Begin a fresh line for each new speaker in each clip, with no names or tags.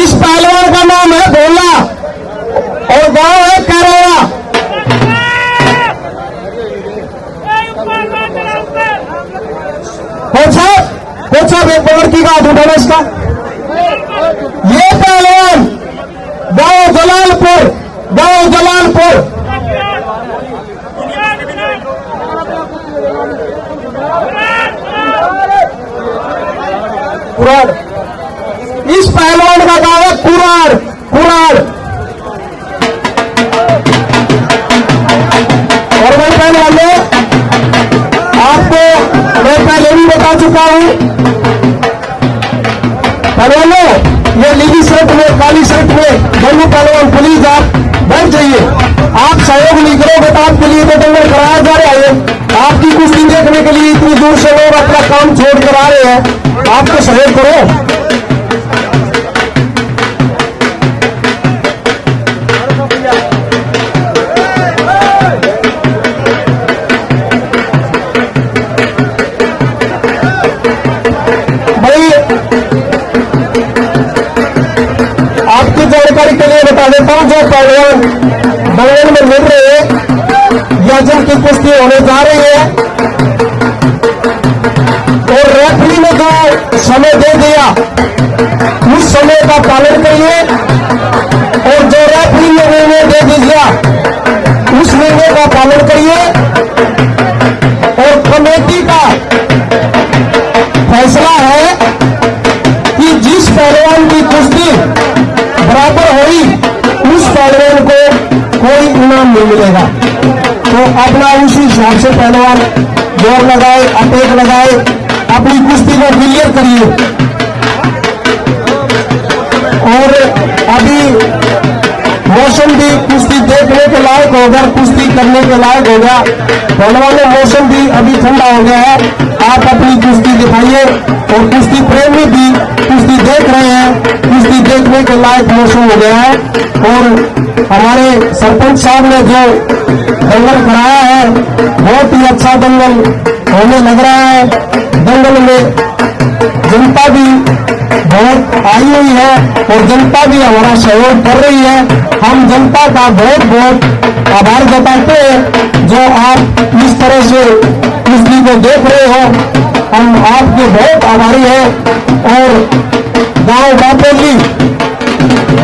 इस पहलवान का नाम है भोला और गाँव है करोड़ा साहब साहब एक पकड़ की गाँव उठाना इसका। ये पहलवान, गाँव जलालपुर। गाँव जलालपुर इस पहलवान का गाँव है कुरार कुराड़। और भाई पहलवान ने आपको मैं पहले भी बता चुका हूँ। पहलवानों ये नीली शर्ट में, काली शर्ट में, दोनों पहलवान पुलिस आप नहीं करोगे तो आपके लिए तो दंगल कराया जा रहा है। आपकी कुश्ती देखने के लिए इतनी दूर से लोग अपना काम छोड़ कर आ रहे हैं। आप तो सहयोग करो। आपकी जानकारी के लिए बता देता हूँ, जो पहलवान बंगल में मिल रहे हैं या जिनकी कुश्ती होने जा रही है। और रेफरी ने जो समय दे दिया, उस समय का पालन करिए। और जो रेफरी ने निर्णय दे दिया, उस निर्णय का पालन करिए। और कमेटी का फैसला है कि जिस पहलवान की कुश्ती बराबर हुई उस पहलवान को कोई इनाम नहीं मिलेगा। तो अपना उसी हिसाब से पहलवान ज़ोर लगाए, अटैक लगाए, अपनी कुश्ती को क्लियर करिए। और अभी मौसम भी कुश्ती देखने के लायक होगा, कुश्ती करने के लायक होगा। पहलवानों मौसम भी अभी ठंडा हो गया है। आप अपनी कुश्ती दिखाइए और कुश्ती प्रेमी भी कुश्ती देख रहे हैं। कुश्ती देखने के लायक मौसम हो गया है। और हमारे सरपंच साहब ने जो दंगल कराया है, बहुत ही अच्छा दंगल होने लग रहा है। दंगल में जनता भी बहुत आई हुई है और जनता भी हमारा सहयोग कर रही है। हम जनता का बहुत बहुत आभार जताते हैं। जो आप इस तरह से कुश्ती को देख रहे हो, हम आपके बहुत आभारी हैं। और गाँव बापोली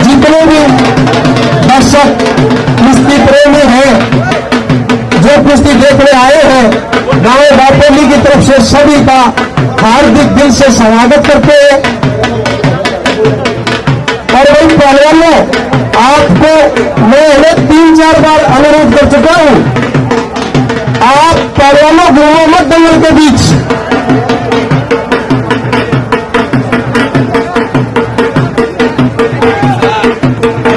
जितने भी दर्शक कुश्ती प्रेमी हैं, जो कुश्ती देखने आए हैं गाँव बापोली की तरफ़ से सभी का हार्दिक दिल से स्वागत करते हैं। और वही पहलवानों आपको मैं तीन चार बार अनुरोध कर चुका हूँ। आप पहलवानों घूमो मत दंगल के बीच